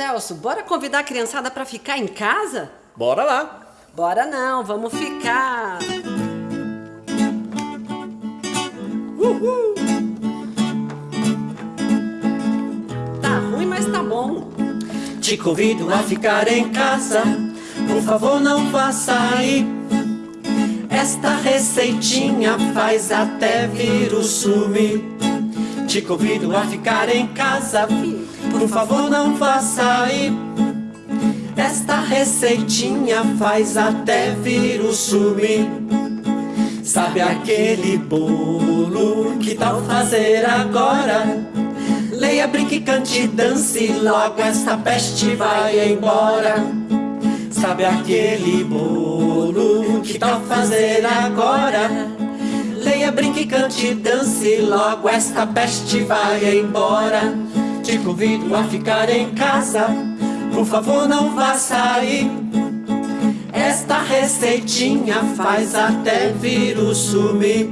Celso, bora convidar a criançada para ficar em casa? Bora lá. Bora não, vamos ficar. Uhul. Tá ruim, mas tá bom. Te convido a ficar em casa, por favor não vá sair. Esta receitinha faz até vírus sumir. Te convido a ficar em casa, por favor não vá sair. Esta receitinha faz até vírus sumir. Sabe aquele bolo? Que tal fazer agora? Leia, brinque, cante, dance, logo esta peste vai embora. Sabe aquele bolo? Que tal fazer agora? Leia, brinque, cante, dance, logo esta peste vai embora. Te convido a ficar em casa, por favor não vá sair. Esta receitinha faz até vírus sumir.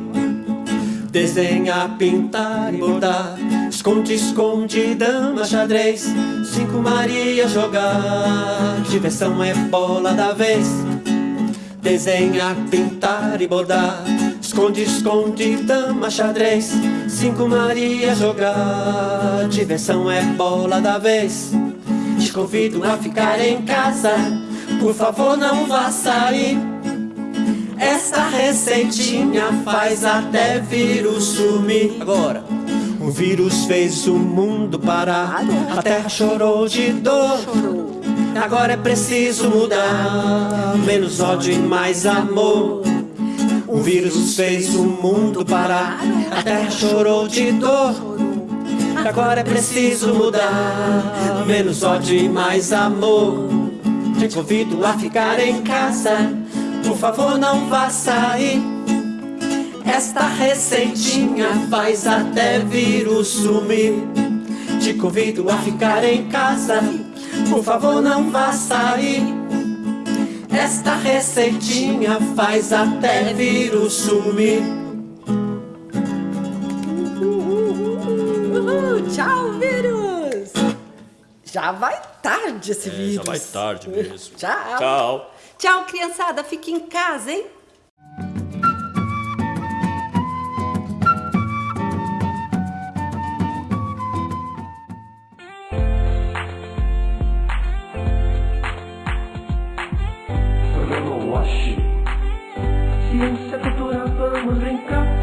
Desenha, pintar e bordar Esconde, esconde, dama, xadrez. Cinco Maria jogar. Diversão é bola da vez. Desenha, pintar e bordar Esconde, esconde, dama, xadrez. Cinco Maria jogar. Diversão é bola da vez. Te convido a ficar em casa. Por favor não vá sair. Esta receitinha faz até vírus sumir. Agora O vírus fez o mundo parar. A terra chorou de dor. Agora é preciso mudar. Menos ódio e mais amor O vírus fez o mundo parar. A terra chorou de dor. Agora é preciso mudar. Menos ódio e mais amor. Te convido a ficar em casa. Por favor não vá sair. Esta receitinha faz até vírus sumir. Te convido a ficar em casa. Por favor não vá sair Esta receitinha faz até vírus sumir Uhul, tchau, vírus! Já vai tarde esse É, vírus. já vai tarde mesmo. Tchau. Tchau. Tchau, criançada. Fique em casa, hein? Programa Wash. Ciência, cultura, vamos brincar.